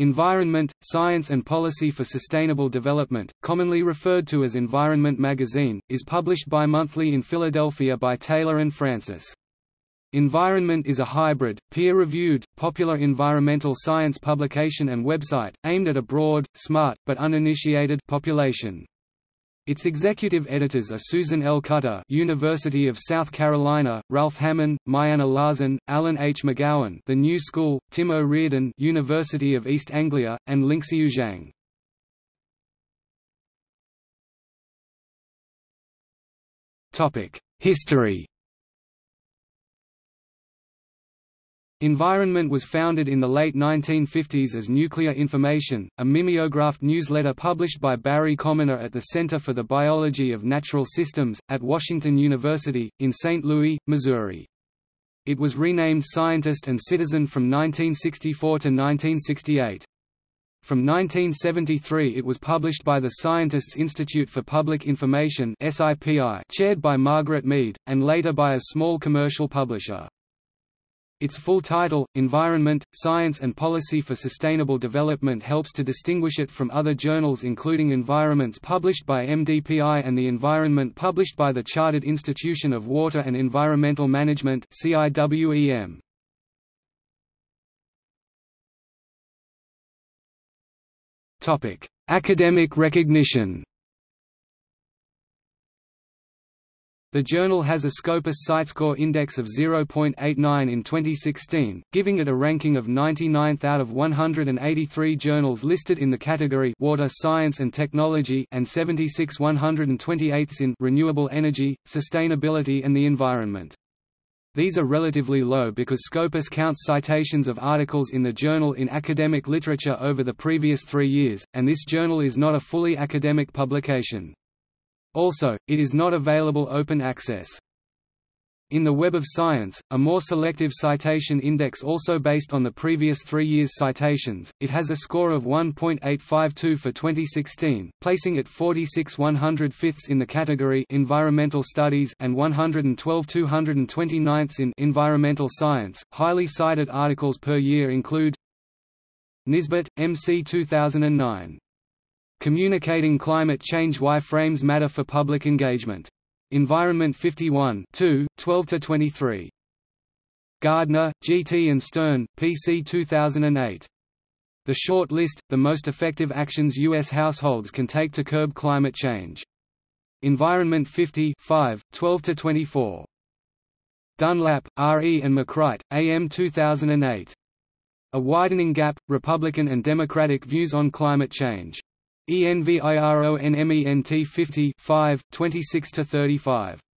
Environment, Science and Policy for Sustainable Development, commonly referred to as Environment Magazine, is published bi-monthly in Philadelphia by Taylor and Francis. Environment is a hybrid, peer-reviewed, popular environmental science publication and website, aimed at a broad, smart, but uninitiated population. Its executive editors are Susan L. Cutter University of South Carolina, Ralph Hammond, Myanna Lahsen, Alan H. McGowan The New School, Tim O'Riordan University of East Anglia, and Lingxiu Zhang. History Environment was founded in the late 1950s as Nuclear Information, a mimeographed newsletter published by Barry Commoner at the Center for the Biology of Natural Systems, at Washington University, in St. Louis, Missouri. It was renamed Scientist and Citizen from 1964 to 1968. From 1973 it was published by the Scientists Institute for Public Information chaired by Margaret Mead, and later by a small commercial publisher. Its full title, Environment, Science and Policy for Sustainable Development helps to distinguish it from other journals including Environments published by MDPI and the Environment published by the Chartered Institution of Water and Environmental Management CIWEM. Academic recognition The journal has a Scopus CiteScore index of 0.89 in 2016, giving it a ranking of 99th out of 183 journals listed in the category Water Science and Technology and 76 128ths in Renewable Energy, Sustainability and the Environment. These are relatively low because Scopus counts citations of articles in the journal in academic literature over the previous three years, and this journal is not a fully academic publication. Also, it is not available open access. In the Web of Science, a more selective citation index also based on the previous three years' citations, it has a score of 1.852 for 2016, placing it 46 105ths in the category Environmental Studies and 112 229ths in Environmental Science. Highly cited articles per year include Nisbet, MC 2009. Communicating Climate Change Why Frames Matter for Public Engagement. Environment 51 12–23. Gardner, G. T. and Stern, PC 2008. The Short List, The Most Effective Actions U.S. Households Can Take to Curb Climate Change. Environment 50 12–24. Dunlap, R. E. and McCright, AM 2008. A Widening Gap, Republican and Democratic Views on Climate Change. ENVIRONMENT 50 5, 26–35